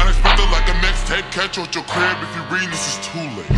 Unexpected like a mixtape catch at your crib if you read this is too late.